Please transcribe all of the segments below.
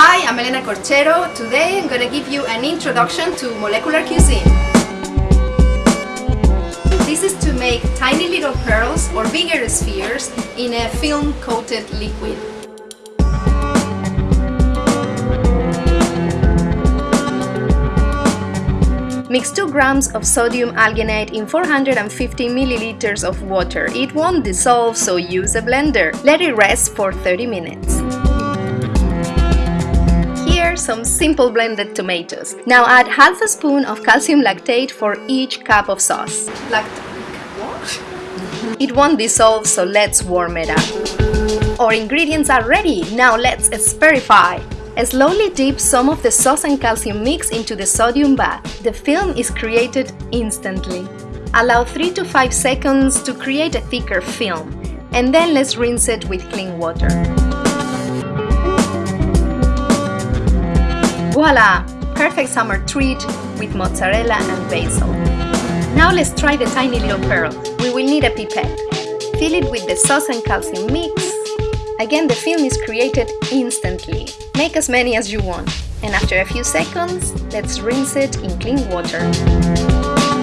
Hi, I'm Elena Corchero. Today I'm going to give you an introduction to molecular cuisine. This is to make tiny little pearls or bigger spheres in a film-coated liquid. Mix 2 grams of sodium alginate in 450 milliliters of water. It won't dissolve, so use a blender. Let it rest for 30 minutes. Some simple blended tomatoes. Now add half a spoon of calcium lactate for each cup of sauce. It won't dissolve, so let's warm it up. Our ingredients are ready. Now let's spherify. Slowly dip some of the sauce and calcium mix into the sodium bath. The film is created instantly. Allow 3 to 5 seconds to create a thicker film, and then let's rinse it with clean water. Voila! Perfect summer treat with mozzarella and basil. Now let's try the tiny little pearl. We will need a pipette. Fill it with the sauce and calcium mix. Again, the film is created instantly. Make as many as you want. And after a few seconds, let's rinse it in clean water.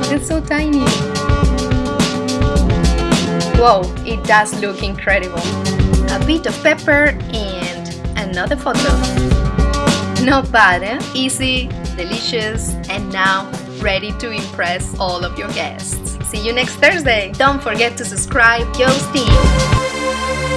It's so tiny! Wow, it does look incredible! A bit of pepper and another photo. Not bad? Easy, delicious, and now ready to impress all of your guests. See you next Thursday! Don't forget to subscribe, Yo Steam!